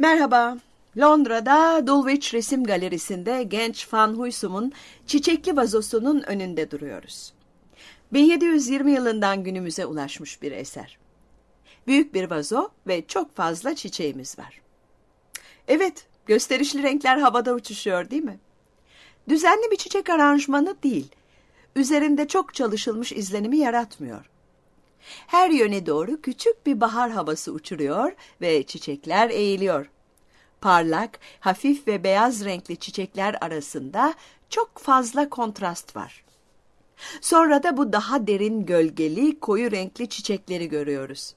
Merhaba. Londra'da Dulwich Resim Galerisi'nde genç Van Huysum'un çiçekli vazosunun önünde duruyoruz. 1720 yılından günümüze ulaşmış bir eser. Büyük bir vazo ve çok fazla çiçeğimiz var. Evet, gösterişli renkler havada uçuşuyor değil mi? Düzenli bir çiçek aranjmanı değil, üzerinde çok çalışılmış izlenimi yaratmıyor. Her yöne doğru küçük bir bahar havası uçuruyor ve çiçekler eğiliyor. Parlak, hafif ve beyaz renkli çiçekler arasında çok fazla kontrast var. Sonra da bu daha derin gölgeli, koyu renkli çiçekleri görüyoruz.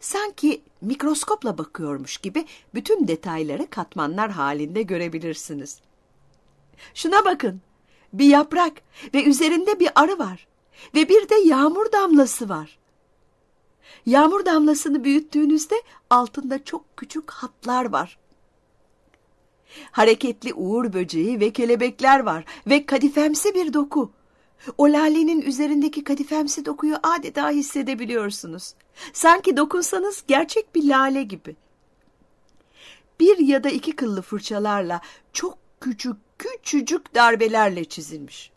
Sanki mikroskopla bakıyormuş gibi bütün detayları katmanlar halinde görebilirsiniz. Şuna bakın. Bir yaprak ve üzerinde bir arı var. Ve bir de yağmur damlası var. Yağmur damlasını büyüttüğünüzde altında çok küçük hatlar var. Hareketli uğur böceği ve kelebekler var ve kadifemsi bir doku. O lalenin üzerindeki kadifemsi dokuyu adeta hissedebiliyorsunuz. Sanki dokunsanız gerçek bir lale gibi. Bir ya da iki kıllı fırçalarla çok küçük küçücük darbelerle çizilmiş.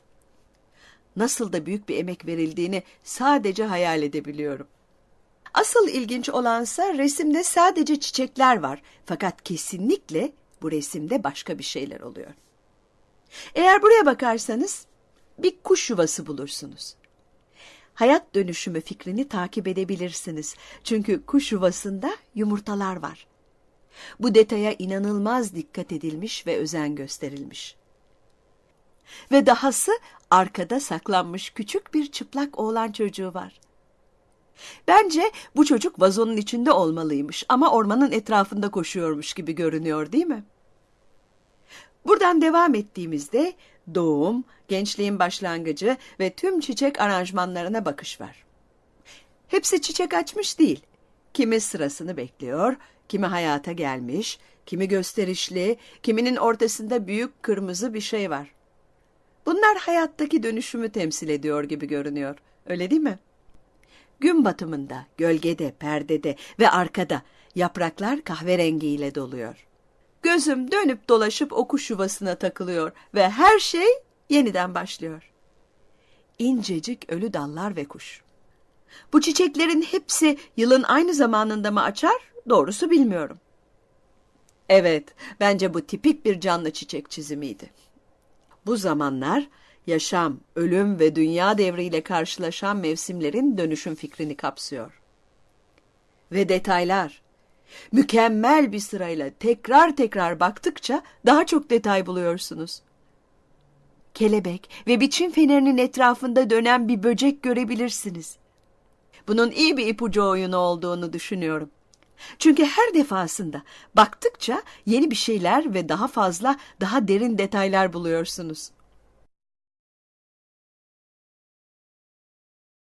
Nasıl da büyük bir emek verildiğini sadece hayal edebiliyorum. Asıl ilginç olansa resimde sadece çiçekler var fakat kesinlikle bu resimde başka bir şeyler oluyor. Eğer buraya bakarsanız bir kuş yuvası bulursunuz. Hayat dönüşümü fikrini takip edebilirsiniz. Çünkü kuş yuvasında yumurtalar var. Bu detaya inanılmaz dikkat edilmiş ve özen gösterilmiş. Ve dahası arkada saklanmış küçük bir çıplak oğlan çocuğu var. Bence bu çocuk vazonun içinde olmalıymış ama ormanın etrafında koşuyormuş gibi görünüyor değil mi? Buradan devam ettiğimizde doğum, gençliğin başlangıcı ve tüm çiçek aranjmanlarına bakış var. Hepsi çiçek açmış değil. Kimi sırasını bekliyor, kimi hayata gelmiş, kimi gösterişli, kiminin ortasında büyük kırmızı bir şey var. Bunlar hayattaki dönüşümü temsil ediyor gibi görünüyor. Öyle değil mi? Gün batımında, gölgede, perdede ve arkada yapraklar kahverengiyle doluyor. Gözüm dönüp dolaşıp o yuvasına takılıyor ve her şey yeniden başlıyor. İncecik ölü dallar ve kuş. Bu çiçeklerin hepsi yılın aynı zamanında mı açar? Doğrusu bilmiyorum. Evet, bence bu tipik bir canlı çiçek çizimiydi. Bu zamanlar yaşam, ölüm ve dünya devriyle karşılaşan mevsimlerin dönüşüm fikrini kapsıyor. Ve detaylar. Mükemmel bir sırayla tekrar tekrar baktıkça daha çok detay buluyorsunuz. Kelebek ve biçim fenerinin etrafında dönen bir böcek görebilirsiniz. Bunun iyi bir ipucu oyunu olduğunu düşünüyorum. Çünkü her defasında baktıkça yeni bir şeyler ve daha fazla, daha derin detaylar buluyorsunuz.